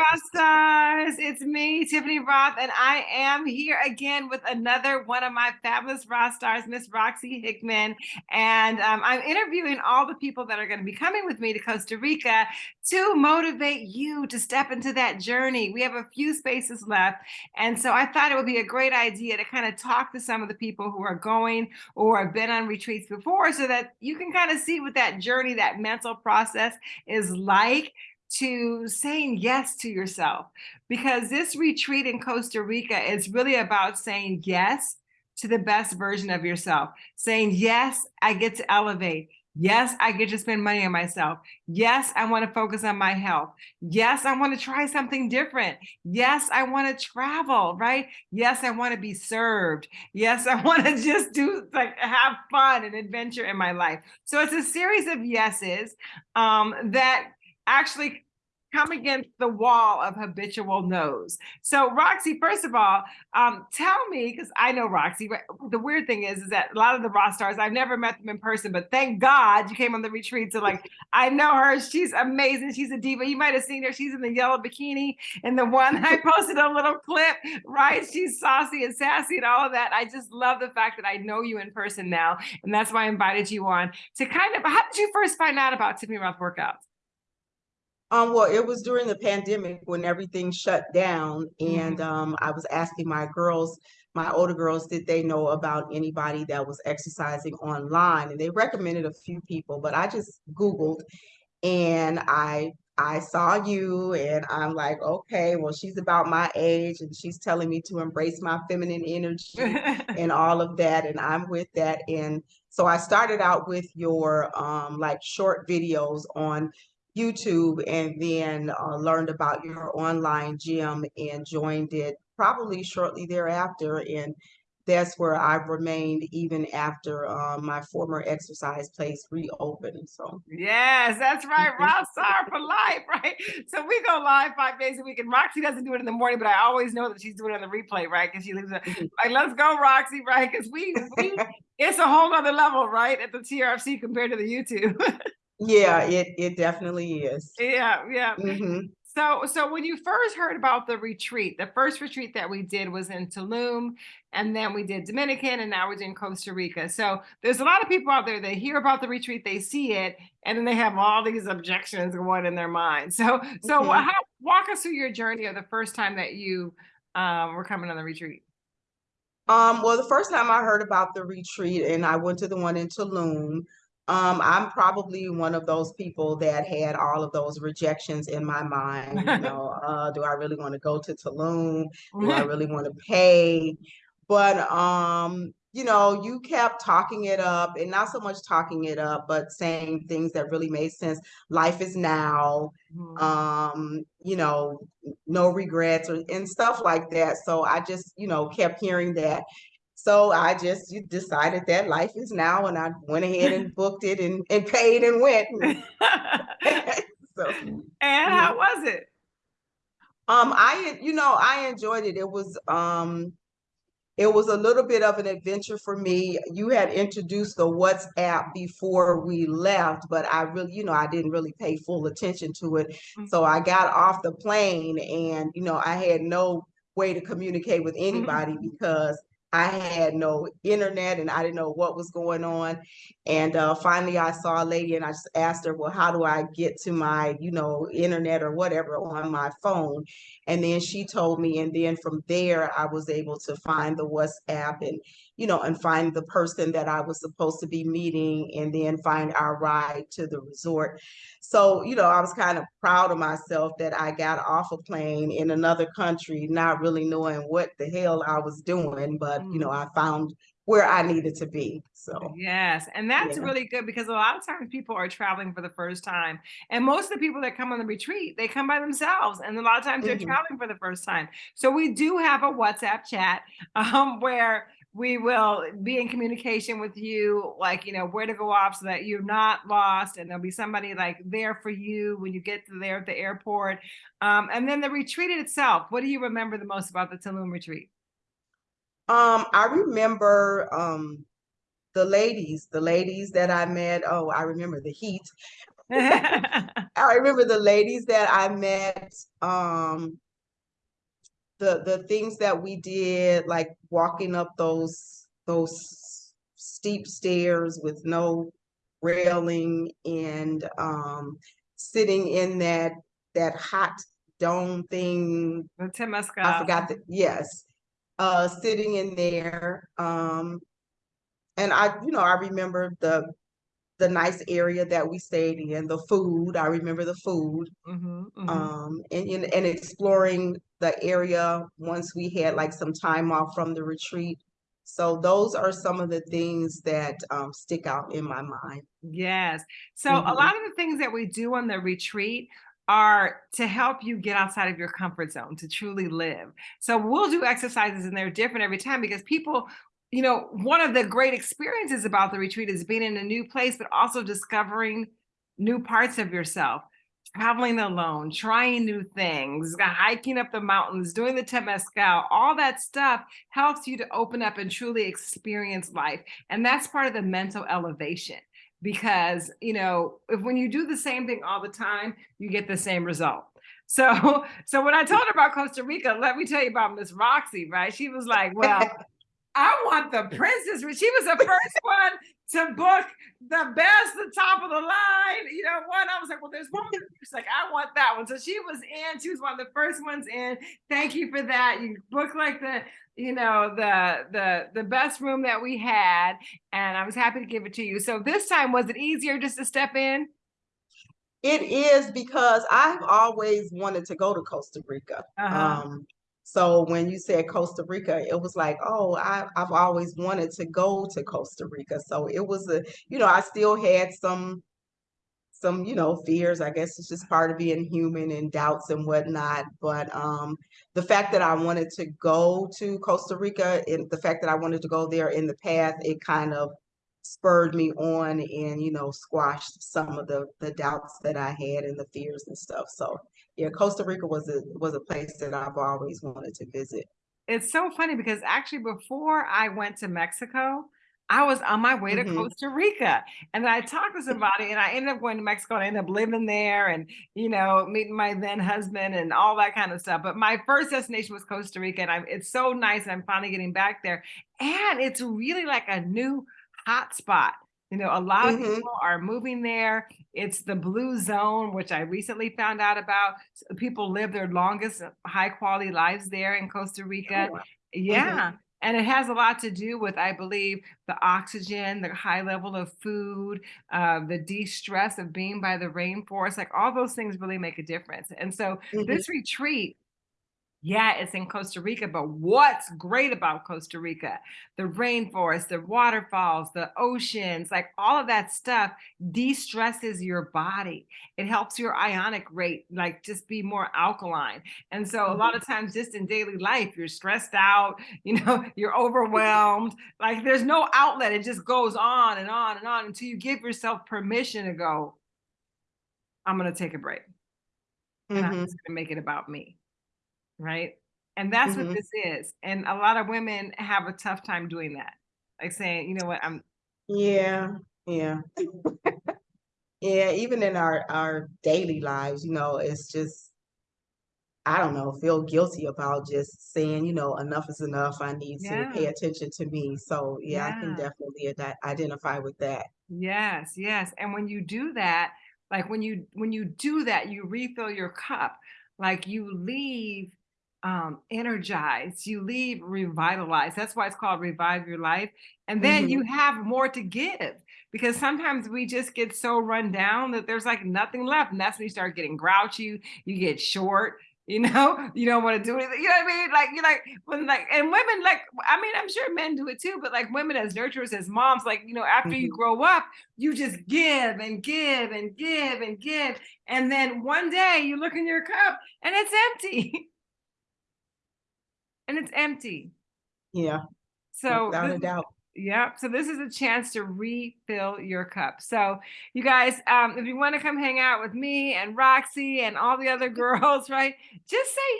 Rock Stars. It's me, Tiffany Rothe, and I am here again with another one of my fabulous rock stars, Miss Roxy Hickman. And um, I'm interviewing all the people that are going to be coming with me to Costa Rica to motivate you to step into that journey. We have a few spaces left. And so I thought it would be a great idea to kind of talk to some of the people who are going or have been on retreats before so that you can kind of see what that journey, that mental process is like to saying yes to yourself because this retreat in Costa Rica is really about saying yes to the best version of yourself, saying, yes, I get to elevate. Yes, I get to spend money on myself. Yes, I want to focus on my health. Yes, I want to try something different. Yes, I want to travel, right? Yes, I want to be served. Yes, I want to just do like have fun and adventure in my life. So it's a series of yeses um, that actually come against the wall of habitual no's. So Roxy, first of all, um, tell me, because I know Roxy, the weird thing is, is that a lot of the rock stars, I've never met them in person, but thank God you came on the retreat. So like, I know her, she's amazing. She's a diva. You might've seen her. She's in the yellow bikini and the one I posted a little clip, right? She's saucy and sassy and all of that. I just love the fact that I know you in person now. And that's why I invited you on to kind of, how did you first find out about Tiffany Rothe workouts? Um, well, it was during the pandemic when everything shut down, and mm -hmm. um, I was asking my girls, my older girls, did they know about anybody that was exercising online? And they recommended a few people, but I just Googled, and I I saw you, and I'm like, okay, well, she's about my age, and she's telling me to embrace my feminine energy and all of that, and I'm with that. And so I started out with your um, like short videos on YouTube and then uh, learned about your online gym and joined it probably shortly thereafter. And that's where I've remained even after um, my former exercise place reopened. So yes, that's right. Rock Star for life, right? So we go live five days a week, and Roxy doesn't do it in the morning, but I always know that she's doing it on the replay, right? Because she leaves it mm-hmm. like, let's go, Roxy, right? Because we, we it's a whole other level, right, at the TRFC compared to the YouTube. Yeah, it it definitely is. Yeah, yeah. Mm-hmm. So, so when you first heard about the retreat, the first retreat that we did was in Tulum, and then we did Dominican, and now we're in Costa Rica. So there's a lot of people out there that hear about the retreat, they see it, and then they have all these objections going in their mind. So, so mm-hmm. how, walk us through your journey of the first time that you um, were coming on the retreat. Um, well, the first time I heard about the retreat, and I went to the one in Tulum. Um, I'm probably one of those people that had all of those rejections in my mind. You know, uh, do I really want to go to Tulum? Do I really want to pay? But um, you know, you kept talking it up and not so much talking it up, but saying things that really made sense. Life is now, mm-hmm. um, you know, no regrets or and stuff like that. So I just, you know, kept hearing that. So I just decided that life is now, and I went ahead and booked it and, and paid and went. so, and how was it? Um, I you know I enjoyed it. It was um, it was a little bit of an adventure for me. You had introduced the WhatsApp before we left, but I really, you know, I didn't really pay full attention to it. Mm-hmm. So I got off the plane, and you know, I had no way to communicate with mm-hmm. anybody mm-hmm. because I had no internet and I didn't know what was going on. And uh, finally, I saw a lady and I just asked her, well, how do I get to my, you know, internet or whatever on my phone? And then she told me. And then from there, I was able to find the WhatsApp and, you know, and find the person that I was supposed to be meeting and then find our ride to the resort. So, you know, I was kind of proud of myself that I got off a plane in another country, not really knowing what the hell I was doing, but, you know, mm. I found where I needed to be. So yes, and that's yeah. really good because a lot of times people are traveling for the first time, and most of the people that come on the retreat they come by themselves, and a lot of times they're mm -hmm. traveling for the first time. So we do have a WhatsApp chat um, where we will be in communication with you, like, you know, where to go off so that you're not lost. And there'll be somebody like there for you when you get to there at the airport. Um, and then the retreat itself, what do you remember the most about the Tulum retreat? Um, I remember um, the ladies, the ladies that I met. Oh, I remember the heat. I I remember the ladies that I met, um, the the things that we did, like walking up those those steep stairs with no railing and um sitting in that that hot dome thing. The Temescal. I forgot that, yes. Uh sitting in there. Um and I, you know, I remember the the nice area that we stayed in, the food. I remember the food. Mhm, mhm. Um and and, and exploring the area once we had like some time off from the retreat. So those are some of the things that um stick out in my mind. Yes. So a Mhm. lot of the things that we do on the retreat are to help you get outside of your comfort zone to truly live. So we'll do exercises and they're different every time because people, you know, one of the great experiences about the retreat is being in a new place, but also discovering new parts of yourself, traveling alone, trying new things, hiking up the mountains, doing the Temescal, all that stuff helps you to open up and truly experience life. And that's part of the mental elevation because you know if when you do the same thing all the time you get the same result so so when i told her about costa rica let me tell you about miss roxy right she was like well i want the princess. She was the first one to book the best the top of the line you know one i was like well there's one she's like i want that one. So she was in. She was one of the first ones in. Thank you for that. You booked like the you know the the the best room that we had and i was happy to give it to you. So this time was it easier just to step in? It is because I've always wanted to go to Costa Rica. Uh-huh. Um, so when you said Costa Rica, it was like, oh, I, I've always wanted to go to Costa Rica. So it was a, you know, I still had some, some, you know, fears. I guess it's just part of being human and doubts and whatnot. But um, the fact that I wanted to go to Costa Rica and the fact that I wanted to go there in the past, it kind of spurred me on and you know squashed some of the the doubts that I had and the fears and stuff. So yeah, Costa Rica was a was a place that I've always wanted to visit. it's so funny because actually before i went to mexico i was on my way to hmm costa rica and i talked to somebody and i ended up going to mexico and i ended up living there and you know meeting my then husband and all that kind of stuff but my first destination was costa rica and I, it's so nice and i'm finally getting back there and it's really like a new hot spot. You know, a lot of hmm people are moving there. It's the blue zone, which I recently found out about. People live their longest uh, high quality lives there in Costa Oh, Rica. wow. hmm Yeah. And it has a lot to do with, I believe, the oxygen, the high level of food, uh, the de-stress of being by the rainforest. Like all those things really make a difference. And so hmm this retreat yeah, it's in Costa Rica, but what's great about Costa Rica? The rainforest, the waterfalls, the oceans, like all of that stuff de-stresses your body. It helps your ionic rate like just be more alkaline. And so a lot hmm of times just in daily life, you're stressed out, you know, you're overwhelmed, like there's no outlet. It just goes on and on and on until you give yourself permission to go, I'm gonna take a break and I'm hmm just gonna make it about me. Right? And that's what hmm this is, and a lot of women have a tough time doing that. Like saying, "You know what, I'm" Yeah, yeah, yeah. Even in our our daily lives, you know, it's just I don't know, feel guilty about just saying, you know, enough is enough. I need to pay attention to me. So yeah, I can definitely ide- identify with that. Yes, yes, and when you do that, like, when you when you do that, you refill your cup, like, you leave, um, energized, you leave revitalized, that's why it's called Revive Your Life, and then you hmm have more to give, because sometimes we just get so run down that there's, like, nothing left, and that's when you start getting grouchy, you get short, you know? You don't wanna do anything, you know what I mean? Like, you like when, like and women, like I mean, I'm sure men do it too, but, like, women as nurturers, as moms, like, you know, after you hmm grow up, you just give and give and give and give. And then one day you look in your cup and it's empty. and it's empty. Yeah, So without this a doubt. yeah, so this is a chance to refill your cup. So you guys, um, if you want to come hang out with me and Roxy and all the other girls, right? Just say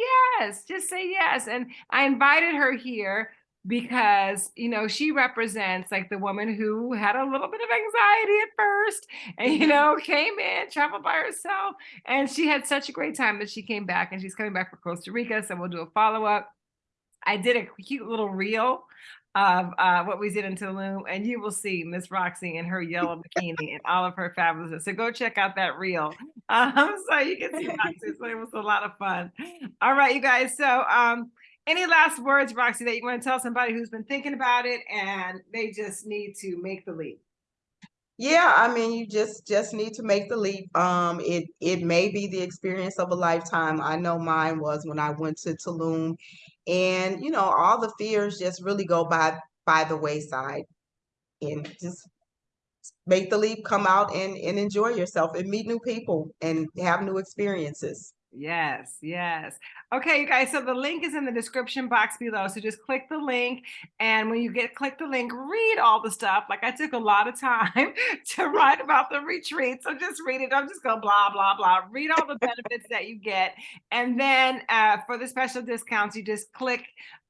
yes. Just say yes. And I invited her here because you know she represents like the woman who had a little bit of anxiety at first and you know came in traveled by herself and she had such a great time that she came back and she's coming back for costa rica so we'll do a follow-up i did a cute little reel of uh, what we did in Tulum, and you will see Miss Roxy in her yellow bikini and all of her fabulousness. So go check out that reel, um, so you can see Roxy. So it was a lot of fun. All right, you guys. So um, any last words, Roxy, that you want to tell somebody who's been thinking about it and they just need to make the leap? Yeah, I mean, you just just need to make the leap. Um, it it may be the experience of a lifetime. I know mine was when I went to Tulum, and you know, all the fears just really go by by the wayside, and just make the leap, come out and and enjoy yourself and meet new people and have new experiences. Yes, yes. Okay, you guys, so the link is in the description box below. So just click the link. And when you get click the link, read all the stuff. Like I took a lot of time to write about the retreat. So just read it. Don't just go blah, blah, blah. Read all the benefits that you get. And then uh, for the special discounts, you just click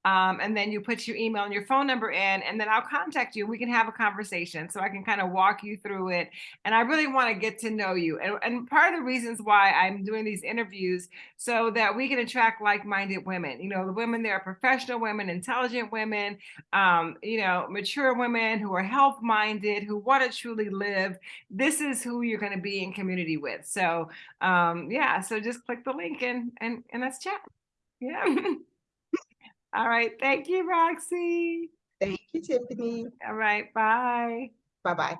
um, and then you put your email and your phone number in, and then I'll contact you. We can have a conversation so I can kind of walk you through it. And I really want to get to know you. And, and part of the reasons why I'm doing these interviews so that we can attract like-minded women. You know, the women that are professional women, intelligent women, um, you know, mature women who are health-minded, who want to truly live. This is who you're going to be in community with. So um, yeah, so just click the link and and and let's chat. Yeah. All right. Thank you, Roxy. Thank you, Tiffany. All right. Bye. Bye bye.